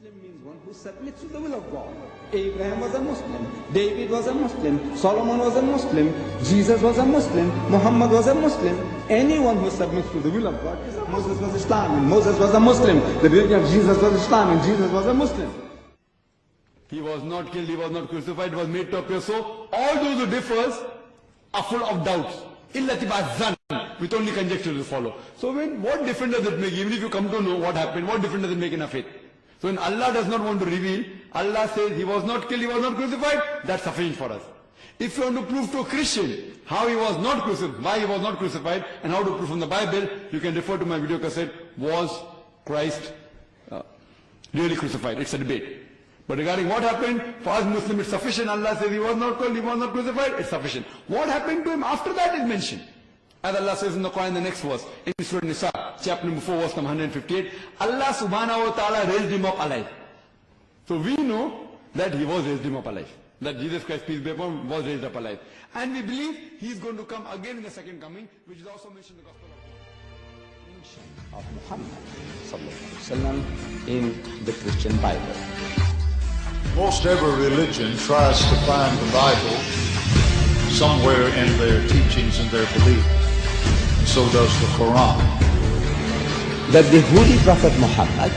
Muslim means one who submits to the will of God. Abraham was a Muslim, David was a Muslim, Solomon was a Muslim, Jesus was a Muslim, Muhammad was a Muslim. Anyone who submits to the will of God Moses was Islam and Moses was a Muslim. The baby of Jesus was Islam and Jesus was a Muslim. He was not killed, he was not crucified, he was made to appear. So all those who differs are full of doubts. With only conjecture to follow. So when, what difference does it make? Even if you come to know what happened, what difference does it make in our faith? So when Allah does not want to reveal, Allah says he was not killed, he was not crucified, that's sufficient for us. If you want to prove to a Christian how he was not crucified, why he was not crucified, and how to prove from the Bible, you can refer to my video cassette, was Christ uh, really crucified? It's a debate. But regarding what happened, for us Muslims it's sufficient. Allah says he was not killed, he was not crucified, it's sufficient. What happened to him after that is mentioned. As Allah says in the Quran, the next verse, in Surah Nisa, chapter number 4, verse number 158, Allah subhanahu wa ta'ala raised him up alive. So we know that he was raised him up alive. That Jesus Christ, peace be upon him, was raised up alive. And we believe he is going to come again in the second coming, which is also mentioned in the Gospel of Muhammad in the Christian Bible. Most every religion tries to find the Bible somewhere in their teachings and their beliefs. So does the Quran. That the Holy Prophet Muhammad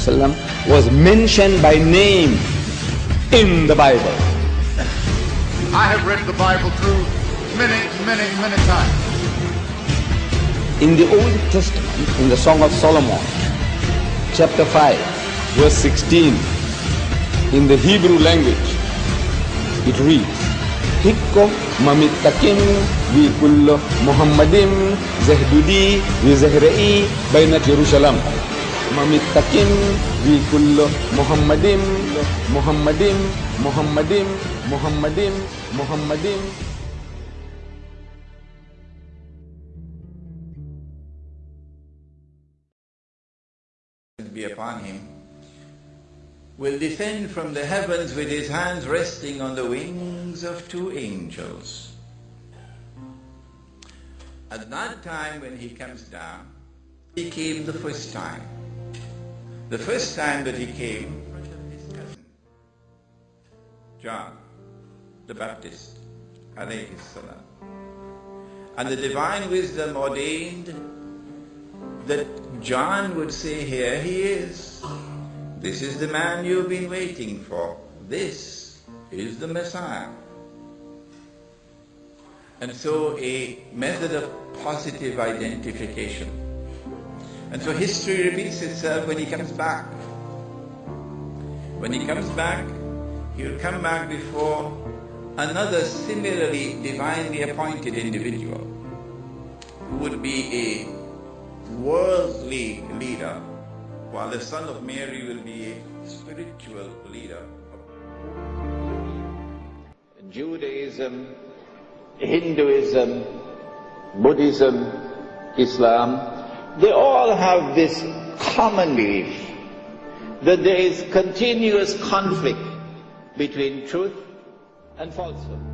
wasallam was mentioned by name in the Bible. I have read the Bible through many, many, many times. In the Old Testament, in the Song of Solomon, chapter 5, verse 16, in the Hebrew language, it reads, Hikko mamittakim bi kullo Muhammadim zahdudi bi zahra'i bainat Jerusalem. Mamittakim bi kullo Muhammadim Muhammadim Muhammadim Muhammadim Muhammadim be upon him, will descend from the heavens with his hands resting on the wings of two angels. At that time when he comes down, he came the first time. The first time that he came, John the Baptist, alayhi salam. And the divine wisdom ordained that John would say, Here he is. This is the man you've been waiting for. This is the Messiah. And so a method of positive identification. And so history repeats itself when he comes back. When he comes back, he'll come back before another similarly divinely appointed individual who would be a worldly leader, while the son of Mary will be a spiritual leader. Judaism, Hinduism, Buddhism, Islam, they all have this common belief that there is continuous conflict between truth and falsehood.